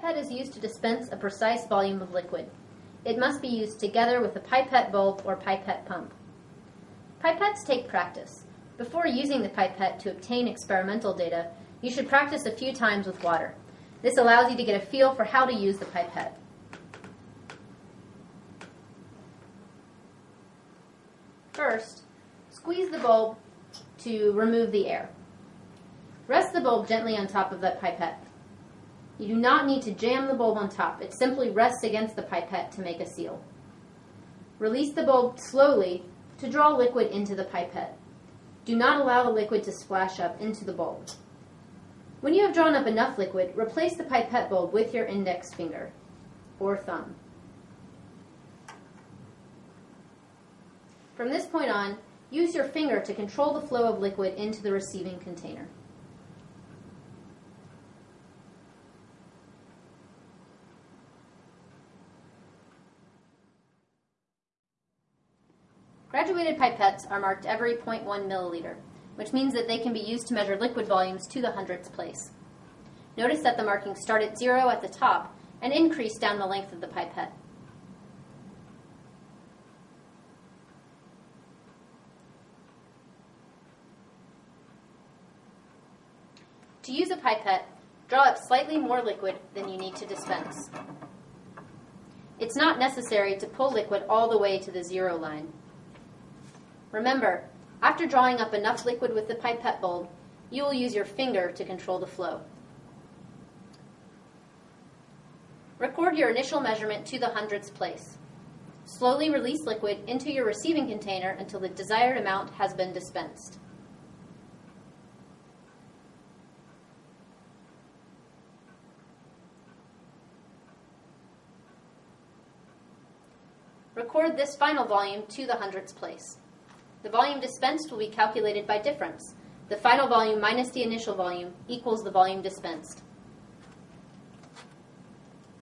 pipette is used to dispense a precise volume of liquid. It must be used together with a pipette bulb or pipette pump. Pipettes take practice. Before using the pipette to obtain experimental data, you should practice a few times with water. This allows you to get a feel for how to use the pipette. First, squeeze the bulb to remove the air. Rest the bulb gently on top of that pipette. You do not need to jam the bulb on top. It simply rests against the pipette to make a seal. Release the bulb slowly to draw liquid into the pipette. Do not allow the liquid to splash up into the bulb. When you have drawn up enough liquid, replace the pipette bulb with your index finger or thumb. From this point on, use your finger to control the flow of liquid into the receiving container. Graduated pipettes are marked every 0.1 milliliter, which means that they can be used to measure liquid volumes to the hundredths place. Notice that the markings start at zero at the top and increase down the length of the pipette. To use a pipette, draw up slightly more liquid than you need to dispense. It's not necessary to pull liquid all the way to the zero line. Remember, after drawing up enough liquid with the pipette bulb, you will use your finger to control the flow. Record your initial measurement to the hundredths place. Slowly release liquid into your receiving container until the desired amount has been dispensed. Record this final volume to the hundredths place. The volume dispensed will be calculated by difference. The final volume minus the initial volume equals the volume dispensed.